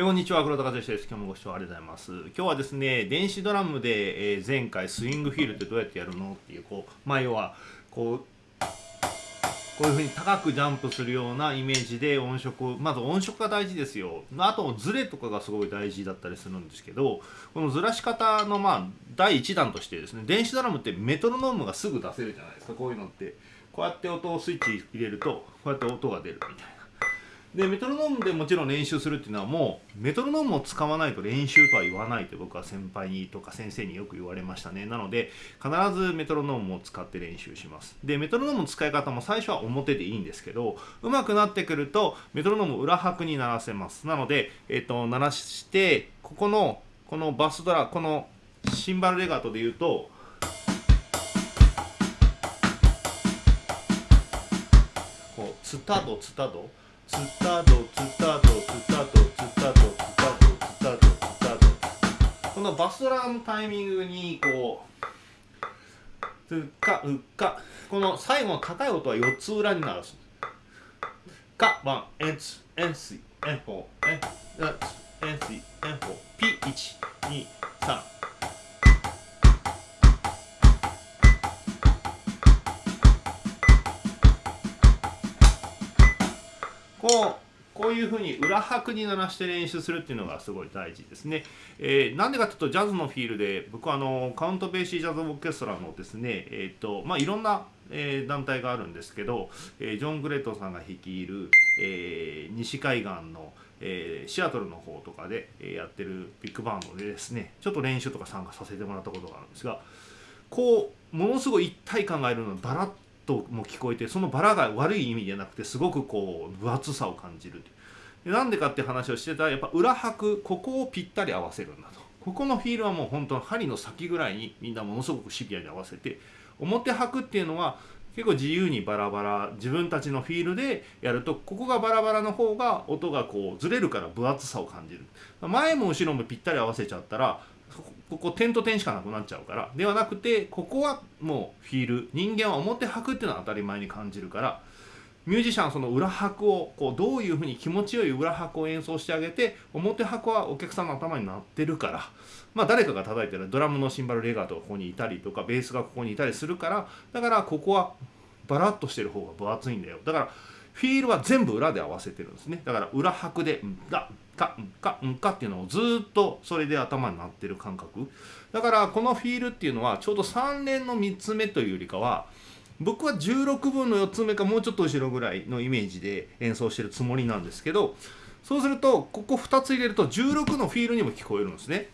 えこんにちは、黒田和義です。今日もご視聴ありがとうございます。今日はですね、電子ドラムで、えー前回スイングフィールってどうやってやるのっていう、こう、まあ要は、こう、こういうふうに高くジャンプするようなイメージで音色まず音色が大事ですよあとズレとかがすごい大事だったりするんですけどこのずらし方のまあ第一弾としてですね電子ドラムってメトロノームがすぐ出せるじゃないですかこういうのってこうやって音をスイッチ入れるとこうやって音が出るみたいなでメトロノームでもちろん練習するっていうのはもうメトロノームを使わないと練習とは言わないって僕は先輩にとか先生によく言われましたね。なので必ずメトロノームを使って練習します。でメトロノームの使い方も最初は表でいいんですけど上手くなってくるとメトロノームを裏拍に鳴らせます。なので、えっと鳴らしてここのこのバスドラこのシンバルレガートで言うとこうツタドツタド。ツタドツタドツタドツタドツタドツタドこのバスドラのタイミングにこうつっかうっか。この最後の高い音は4つ裏に鳴らすかワンエンツエンスイエンフォーエンツエンスイエンフォー P123 こうこういうふうに裏拍に鳴らして練習するっていうのがすごい大事ですね。えーなんでかというとジャズのフィールで僕はあのカウントベーシージャズオーケストラのですねえっ、とまあいろんな、えー団体があるんですけど、えージョン・グレートさんが率いる、えー西海岸の、えーシアトルの方とかで、えやってるビッグバンドでですねちょっと練習とか参加させてもらったことがあるんですがこうものすごい一体感があるのバラッとも聞こえてそのバラが悪い意味じゃなくてすごくこう分厚さを感じるでなんでかって話をしてたらやっぱ裏拍ここをぴったり合わせるんだと。ここのフィールはもう本当の針の先ぐらいにみんなものすごくシビアに合わせて表拍っていうのは結構自由にバラバラ自分たちのフィールでやるとここがバラバラの方が音がこうずれるから分厚さを感じる。前も後ろもぴったり合わせちゃったらここ点と点しかなくなっちゃうからではなくてここはもうフィール人間は表拍っていうのは当たり前に感じるからミュージシャンその裏拍をこうどういうふうに気持ちよい裏拍を演奏してあげて表拍はお客さんの頭になってるからまあ誰かが叩いてるドラムのシンバルレガートがここにいたりとかベースがここにいたりするからだからここはバラッとしてる方が分厚いんだよ。だからフィールは全部裏で合わせてるんですね。だから裏拍で「だ」「か」「んか」「んか」っていうのをずっとそれで頭になってる感覚。だからこのフィールっていうのはちょうど3連の3つ目というよりかは僕は16分の4つ目かもうちょっと後ろぐらいのイメージで演奏してるつもりなんですけどそうするとここ2つ入れると16のフィールにも聞こえるんですね。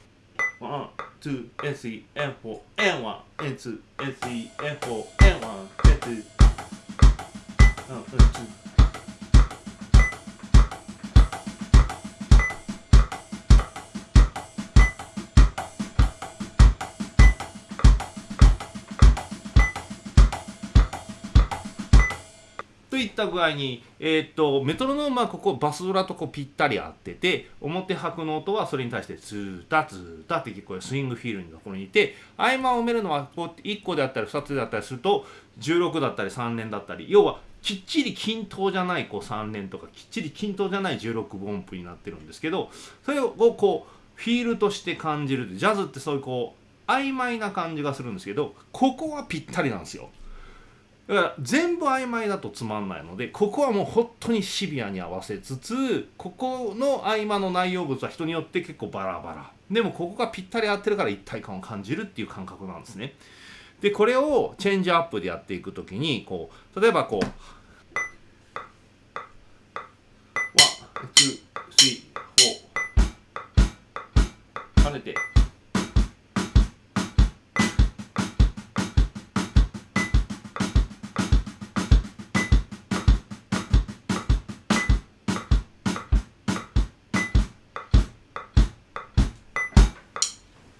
1、2、N3、N4、N1、N2、N3、N4、N1、N2、うん、N2 った具合に、えーっとメトロノームはここバスドラとこうぴったり合ってて表拍の音はそれに対してツータツータって聞こえるスイングフィールのところにいて合間を埋めるのはこう1個であったり2つであったりすると16だったり3連だったり要はきっちり均等じゃないこう3連とかきっちり均等じゃない16分音符になってるんですけどそれをこうフィールとして感じるジャズってそういうこう曖昧な感じがするんですけどここはぴったりなんですよ。だから全部曖昧だとつまんないのでここはもう本当にシビアに合わせつつここの合間の内容物は人によって結構バラバラ。でもここがぴったり合ってるから一体感を感じるっていう感覚なんですね。でこれをチェンジアップでやっていくときにこう例えばこう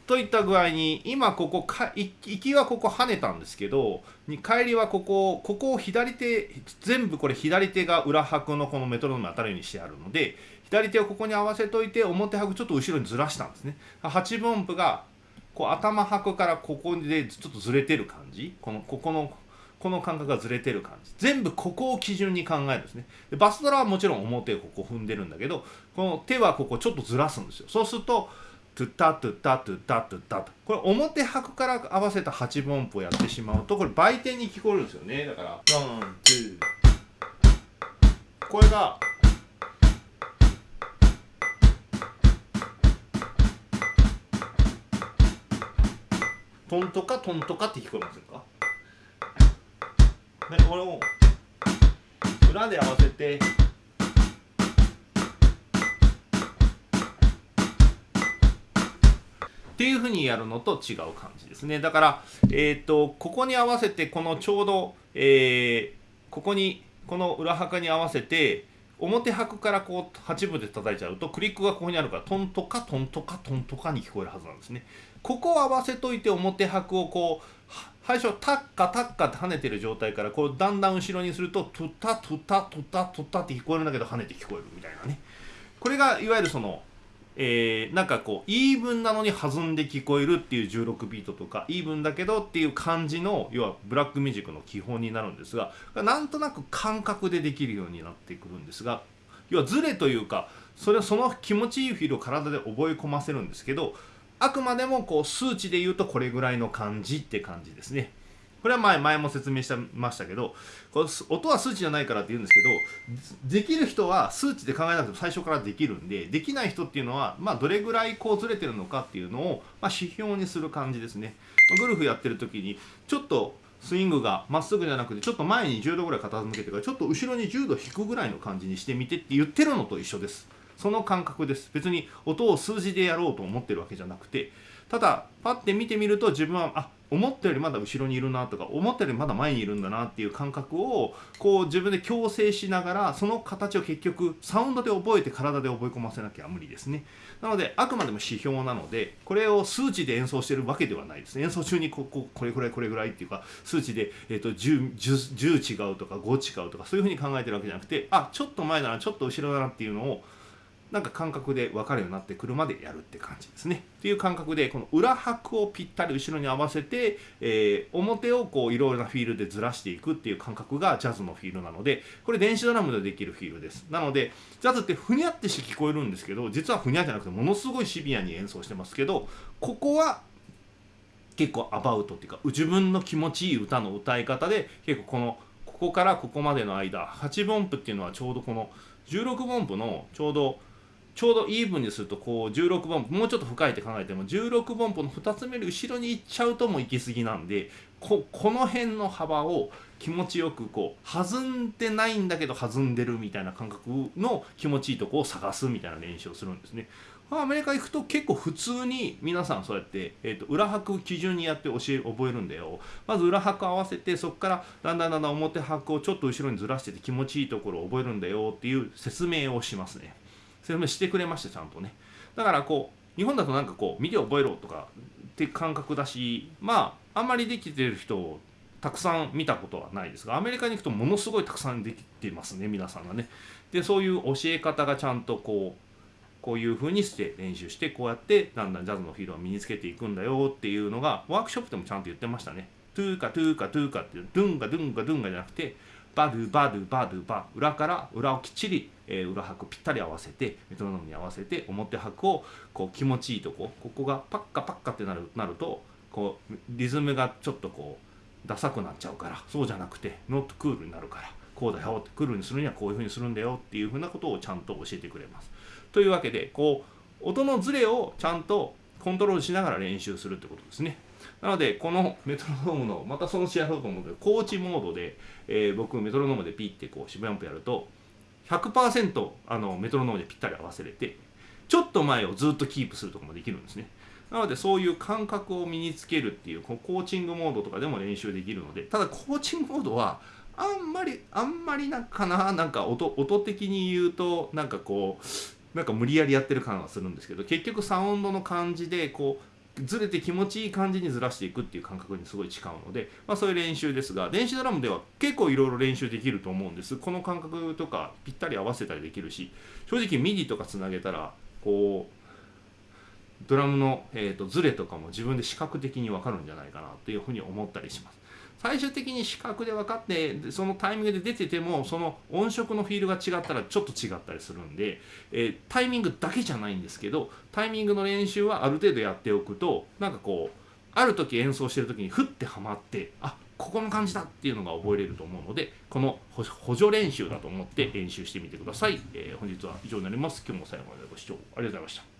といった具合に今ここか行きはここ跳ねたんですけどに帰りはここここを左手全部これ左手が裏拍のこのメトロノーム当たるようにしてあるので左手をここに合わせといて表拍ちょっと後ろにずらしたんですね。8分音符がこう頭拍からここでちょっとずれてる感じ。このここのこの感覚がずれてる感じ。全部ここを基準に考えるんですね。でバスドラはもちろん表をここ踏んでるんだけどこの手はここちょっとずらすんですよ。そうするとトゥタトゥタトゥタトゥタと。これ表拍から合わせた8分音符をやってしまうとこれ売店に聞こえるんですよね。だからワンツー。これがトントカトントカって聞こえませんか？でこれを裏で合わせてっていうふうにやるのと違う感じですね。だからえっ、ー、とここに合わせてこのちょうど、えー、ここにこの裏墓に合わせて表拍からこう8分で叩いちゃうとクリックがここにあるからトントカトントカトントカに聞こえるはずなんですね。ここを合わせといて表拍をこう最初タッカタッカって跳ねてる状態からこうだんだん後ろにするとトゥタトゥタトゥタトゥタって聞こえるんだけど跳ねて聞こえるみたいなね。これがいわゆるそのえー、なんかこうイーブンなのに弾んで聞こえるっていう16ビートとかイーブンだけどっていう感じの要はブラックミュージックの基本になるんですがなんとなく感覚でできるようになってくるんですが要はズレというかそれその気持ちいいフィールを体で覚え込ませるんですけどあくまでもこう数値で言うとこれぐらいの感じって感じですね。これは前前も説明してましたけどこれ音は数値じゃないからって言うんですけどできる人は数値で考えなくても最初からできるんでできない人っていうのは、まあ、どれぐらいこうずれてるのかっていうのを、まあ、指標にする感じですね。ゴルフやってる時にちょっとスイングがまっすぐじゃなくてちょっと前に10度ぐらい傾けてからちょっと後ろに10度引くぐらいの感じにしてみてって言ってるのと一緒です。その感覚です別に音を数字でやろうと思ってるわけじゃなくてただパッて見てみると自分はあ思ったよりまだ後ろにいるなとか思ったよりまだ前にいるんだなっていう感覚をこう自分で矯正しながらその形を結局サウンドで覚えて体で覚え込ませなきゃ無理ですね。なのであくまでも指標なのでこれを数値で演奏してるわけではないですね。演奏中にこここれぐらいこれぐらいっていうか数値で、えーと、10, 10, 10違うとか5違うとかそういうふうに考えてるわけじゃなくてあちょっと前だなちょっと後ろだなっていうのをなんか感覚で分かるようになってくるまでやるって感じですね。っていう感覚でこの裏拍をぴったり後ろに合わせて、えー、表をこういろいろなフィールでずらしていくっていう感覚がジャズのフィールなのでこれ電子ドラムでできるフィールです。なのでジャズってふにゃってして聞こえるんですけど実はふにゃじゃなくてものすごいシビアに演奏してますけどここは結構アバウトっていうか自分の気持ちいい歌の歌い方で結構このここからここまでの間8分音符っていうのはちょうどこの16分音符のちょうどちょうどイーブンにするとこう16分もうちょっと深いって考えても16分歩の2つ目より後ろに行っちゃうとも行き過ぎなんでここの辺の幅を気持ちよくこう弾んでないんだけど弾んでるみたいな感覚の気持ちいいとこを探すみたいな練習をするんですね。アメリカ行くと結構普通に皆さんそうやって、えーと、裏拍基準にやって教え覚えるんだよまず裏拍合わせてそこからだんだんだんだん表拍をちょっと後ろにずらしてて気持ちいいところを覚えるんだよっていう説明をしますね。説明してくれましたちゃんとね。だからこう日本だとなんかこう見て覚えろとかって感覚だしまああんまりできてる人をたくさん見たことはないですがアメリカに行くとものすごいたくさんできてますね皆さんがね。でそういう教え方がちゃんとこうこういう風にして練習してこうやってだんだんジャズのフィールを身につけていくんだよっていうのがワークショップでもちゃんと言ってましたね。トゥーカトゥーカトゥーカってドゥンガドゥンガドゥンガじゃなくてバドゥバドゥバドゥバ裏から裏をきっちり、えー、裏拍ぴったり合わせてメトロノームに合わせて表拍をこう気持ちいいとこここがパッカパッカってなるなるとこうリズムがちょっとこうダサくなっちゃうからそうじゃなくてノットクールになるからこうだよってクールにするにはこういうふうにするんだよっていうふうなことをちゃんと教えてくれます。というわけでこう音のズレをちゃんとコントロールしながら練習するってことですね。なので、このメトロノームの、またその試合だと思うけど、コーチモードで、えー、僕、メトロノームでピッてこう、渋谷アンプやると、100%あのメトロノームでぴったり合わせれて、ちょっと前をずっとキープするとかもできるんですね。なので、そういう感覚を身につけるっていう、コーチングモードとかでも練習できるので、ただ、コーチングモードは、あんまり、あんまりなんかな、なんか音音的に言うと、なんかこう、なんか無理やりやってる感がするんですけど、結局サウンドの感じで、こう、ずれて気持ちいい感じにずらしていくっていう感覚にすごい近いので、まあ、そういう練習ですが電子ドラムでは結構いろいろ練習できると思うんです。この感覚とかぴったり合わせたりできるし正直 MIDI とかつなげたらこうドラムの、えーと、ズレとかも自分で視覚的に分かるんじゃないかなというふうに思ったりします。最終的に視覚で分かってそのタイミングで出ててもその音色のフィールが違ったらちょっと違ったりするんで、えー、タイミングだけじゃないんですけどタイミングの練習はある程度やっておくとなんかこうある時演奏してる時にふってはまってあここの感じだっていうのが覚えれると思うのでこの補助練習だと思って練習してみてください、えー、本日は以上になります。今日も最後までご視聴ありがとうございました。